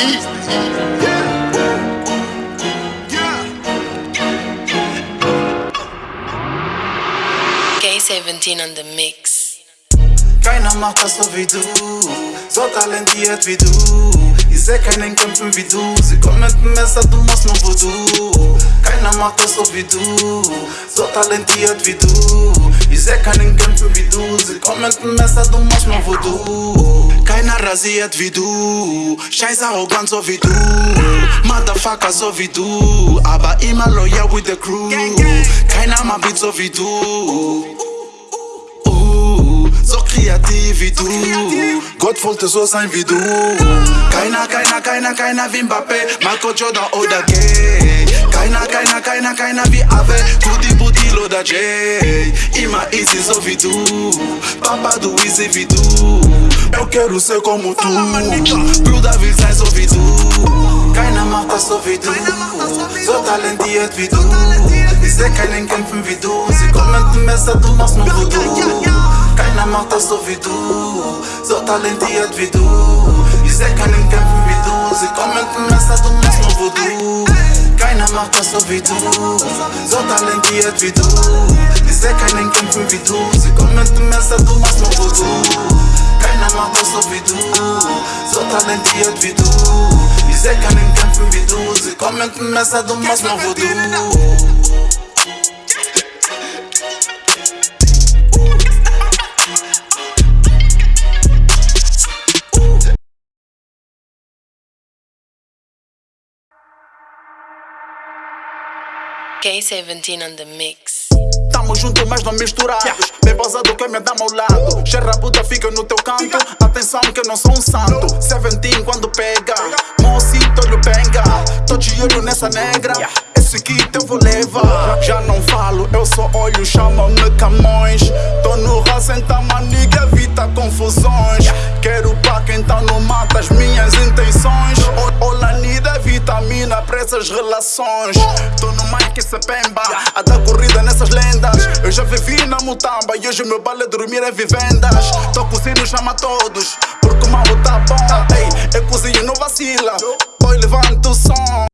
heat. K17 on the mix. Keiner macht das so wie du, so talentiert wie du. Ich seh keinen kämpfen wie du, sie kommen mit dem Messer, du machst nur Voodoo. Keiner macht das so wie du, so talentiert wie du. Ich seh keinen kämpfen wie du, kommen mit dem Messer, du machst nur Voodoo. Keiner rasiert wie du, scheiß arrogant so wie du. Motherfucker so wie du, aber immer loyal with the crew. Keiner macht Beat so wie. Uh, so kreativ wie du. Gott wollte so sein wie du. Keiner, keiner, keiner, keiner wie Mbappé, Marco Jordan oder Gay. Keiner, keiner, keiner, keiner wie Ave, Kudi Budil oder Jay. rima easy resolvido Papado exibido Eu quero ser como tu. Pro Davi resolvido Cai na mata solvido Sou talentiet é vidu. Dizer que nem quem me vidu. Se comente mesa do nosso novo Cai na mata solvido Sou talentiet é vidu. Dizer que nem quem me vidu. Se comente mesa do nosso novo Cai na mata solvido Sou talentiet é vidu. Dizer das so wie du, so talentiert wie du. Ich seh keinen kämpfen wie du, sie kommen mit dem Messer, du machst nur Voodoo. K17 on the mix. Tamo junto, mas não misturados. Bem pausado que me dá ao lado. Cheira Buda, fica no teu canto. Atenção que eu não sou um santo. Seventeen quando pega. Mocito olho penga. Tô de olho nessa negra. Esse kit eu vou levar. Já não falo, eu só olho, chamam-me Camões. Tô no raça, então maniga, evita confusões. Quero pá, então não mata as minhas intenções. Olanida, vitamina pra essas relações. Tô pemba. A dar corrida nessas lendas. Eu já vivi na mutamba e hoje o meu balé dormir em vivendas. Tô cozinhando, chama todos. Porque o mambo tá bom. Ei, eu cozinho, não vacila. Oi, levanta o som.